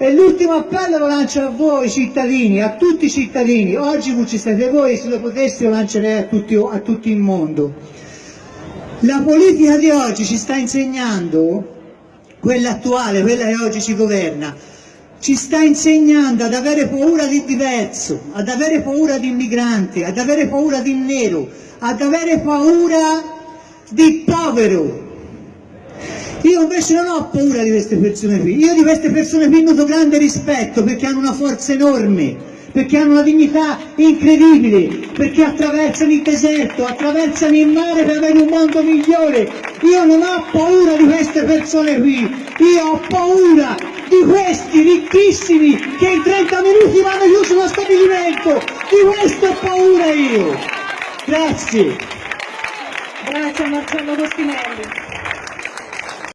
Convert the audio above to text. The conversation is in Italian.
E l'ultimo appello lo lancio a voi cittadini, a tutti i cittadini. Oggi non ci siete voi, se lo potessi lo lancerei a tutti, a tutto il mondo. La politica di oggi ci sta insegnando, quella attuale, quella che oggi ci governa, ci sta insegnando ad avere paura di diverso, ad avere paura di immigranti, ad avere paura di nero, ad avere paura di povero, io invece non ho paura di queste persone qui, io di queste persone qui nutro grande rispetto perché hanno una forza enorme, perché hanno una dignità incredibile, perché attraversano il deserto, attraversano il mare per avere un mondo migliore. Io non ho paura di queste persone qui, io ho paura di questi ricchissimi che in 30 minuti vanno chiuso lo stabilimento, di questo ho paura io. Grazie. Grazie a Marcello Costinelli.